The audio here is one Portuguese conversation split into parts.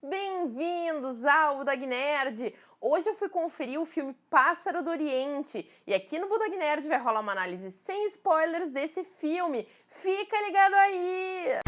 Bem-vindos ao Budog Nerd! Hoje eu fui conferir o filme Pássaro do Oriente e aqui no Budog Nerd vai rolar uma análise sem spoilers desse filme. Fica ligado aí!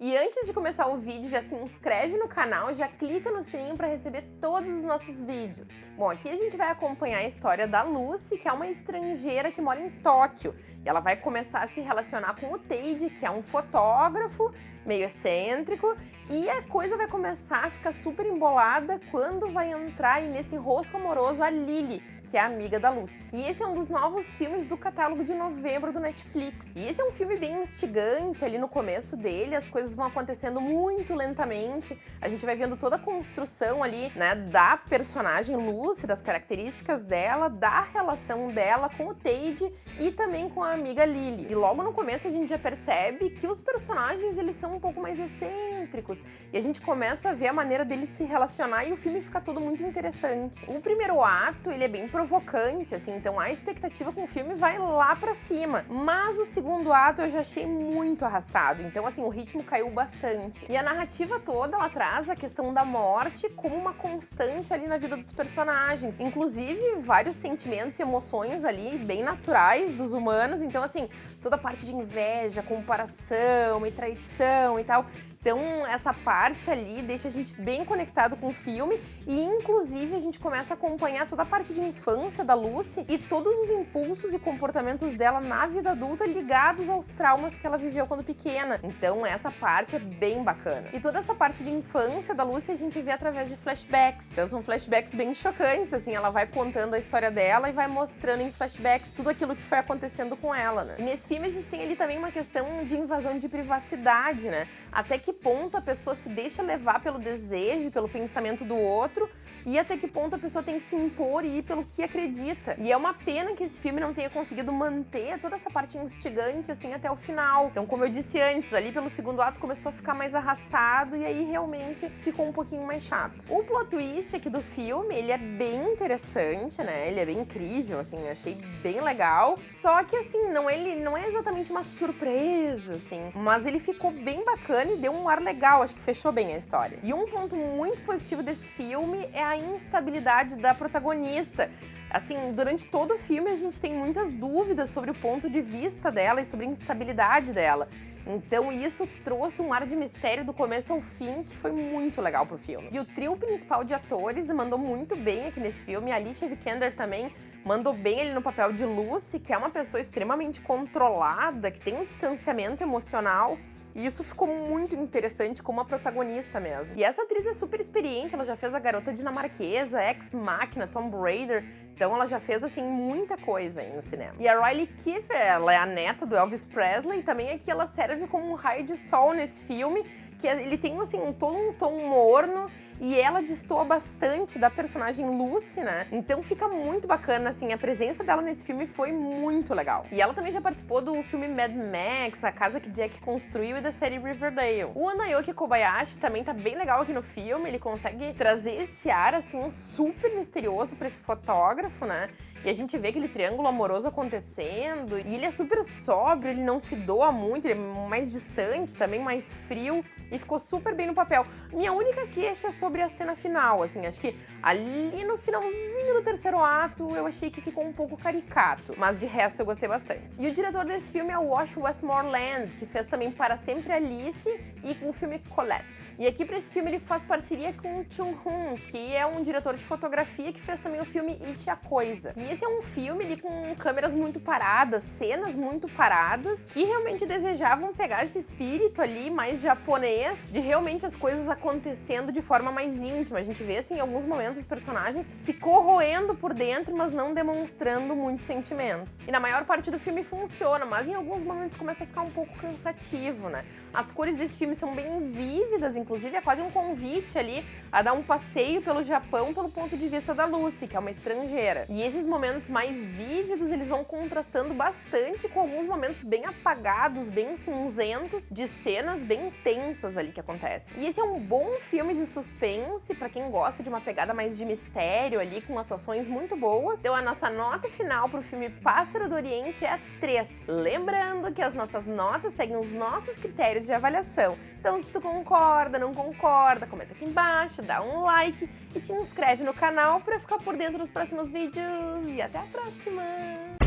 E antes de começar o vídeo, já se inscreve no canal, já clica no sininho para receber todos os nossos vídeos. Bom, aqui a gente vai acompanhar a história da Lucy, que é uma estrangeira que mora em Tóquio. E ela vai começar a se relacionar com o Teide, que é um fotógrafo meio excêntrico, e a coisa vai começar a ficar super embolada quando vai entrar aí nesse rosco amoroso a Lily, que é amiga da Lucy. E esse é um dos novos filmes do catálogo de novembro do Netflix. E esse é um filme bem instigante, ali no começo dele, as coisas vão acontecendo muito lentamente, a gente vai vendo toda a construção ali, né, da personagem Lucy, das características dela, da relação dela com o Teide e também com a amiga Lily. E logo no começo a gente já percebe que os personagens, eles são um pouco mais excêntricos, e a gente começa a ver a maneira deles se relacionar e o filme fica todo muito interessante. O primeiro ato, ele é bem provocante, assim, então a expectativa com o filme vai lá pra cima. Mas o segundo ato eu já achei muito arrastado, então assim, o ritmo caiu bastante. E a narrativa toda, ela traz a questão da morte como uma constante ali na vida dos personagens. Inclusive, vários sentimentos e emoções ali bem naturais dos humanos, então assim, toda a parte de inveja, comparação e traição e tal, então, essa parte ali deixa a gente bem conectado com o filme e, inclusive, a gente começa a acompanhar toda a parte de infância da Lucy e todos os impulsos e comportamentos dela na vida adulta ligados aos traumas que ela viveu quando pequena. Então, essa parte é bem bacana. E toda essa parte de infância da Lucy a gente vê através de flashbacks. Então, são flashbacks bem chocantes, assim, ela vai contando a história dela e vai mostrando em flashbacks tudo aquilo que foi acontecendo com ela, né? E nesse filme a gente tem ali também uma questão de invasão de privacidade, né? Até que ponto a pessoa se deixa levar pelo desejo, pelo pensamento do outro, e até que ponto a pessoa tem que se impor e ir pelo que acredita. E é uma pena que esse filme não tenha conseguido manter toda essa parte instigante, assim, até o final. Então, como eu disse antes, ali pelo segundo ato começou a ficar mais arrastado e aí realmente ficou um pouquinho mais chato. O plot twist aqui do filme, ele é bem interessante, né? Ele é bem incrível, assim, eu achei bem legal. Só que, assim, não, ele não é exatamente uma surpresa, assim, mas ele ficou bem bacana e deu um ar legal, acho que fechou bem a história. E um ponto muito positivo desse filme é a instabilidade da protagonista. Assim, durante todo o filme a gente tem muitas dúvidas sobre o ponto de vista dela e sobre a instabilidade dela. Então isso trouxe um ar de mistério do começo ao fim que foi muito legal pro filme. E o trio principal de atores mandou muito bem aqui nesse filme. A Alicia Vikander também mandou bem ele no papel de Lucy, que é uma pessoa extremamente controlada, que tem um distanciamento emocional e isso ficou muito interessante como a protagonista mesmo. E essa atriz é super experiente, ela já fez a Garota Dinamarquesa, Ex Machina, Tomb Raider, então ela já fez, assim, muita coisa aí no cinema. E a Riley Keefe, ela é a neta do Elvis Presley, e também aqui ela serve como um raio de sol nesse filme, que ele tem, assim, um, todo um tom morno, e ela destoa bastante da personagem Lucy, né? Então fica muito bacana, assim, a presença dela nesse filme foi muito legal. E ela também já participou do filme Mad Max, A Casa que Jack Construiu e da série Riverdale. O Anayoki Kobayashi também tá bem legal aqui no filme, ele consegue trazer esse ar, assim, super misterioso pra esse fotógrafo, né? E a gente vê aquele triângulo amoroso acontecendo, e ele é super sóbrio, ele não se doa muito, ele é mais distante, também mais frio, e ficou super bem no papel. Minha única queixa é sobre a cena final, assim, acho que ali no finalzinho do terceiro ato eu achei que ficou um pouco caricato, mas de resto eu gostei bastante. E o diretor desse filme é o Wash Westmoreland, que fez também Para Sempre Alice e o filme Colette. E aqui para esse filme ele faz parceria com o Chung Hoon, que é um diretor de fotografia que fez também o filme It a Coisa. E esse é um filme ali com câmeras muito paradas, cenas muito paradas, que realmente desejavam pegar esse espírito ali mais japonês, de realmente as coisas acontecendo de forma mais íntima. A gente vê, assim, em alguns momentos os personagens se corroendo por dentro, mas não demonstrando muitos sentimentos. E na maior parte do filme funciona, mas em alguns momentos começa a ficar um pouco cansativo, né? As cores desse filme são bem vívidas, inclusive é quase um convite ali a dar um passeio pelo Japão pelo ponto de vista da Lucy, que é uma estrangeira. E esses momentos mais vívidos, eles vão contrastando bastante com alguns momentos bem apagados, bem cinzentos, de cenas bem tensas ali que acontecem. E esse é um bom filme de suspense suspense, para quem gosta de uma pegada mais de mistério ali, com atuações muito boas. Então a nossa nota final pro filme Pássaro do Oriente é 3. Lembrando que as nossas notas seguem os nossos critérios de avaliação. Então se tu concorda, não concorda, comenta aqui embaixo, dá um like e te inscreve no canal para ficar por dentro dos próximos vídeos. E até a próxima!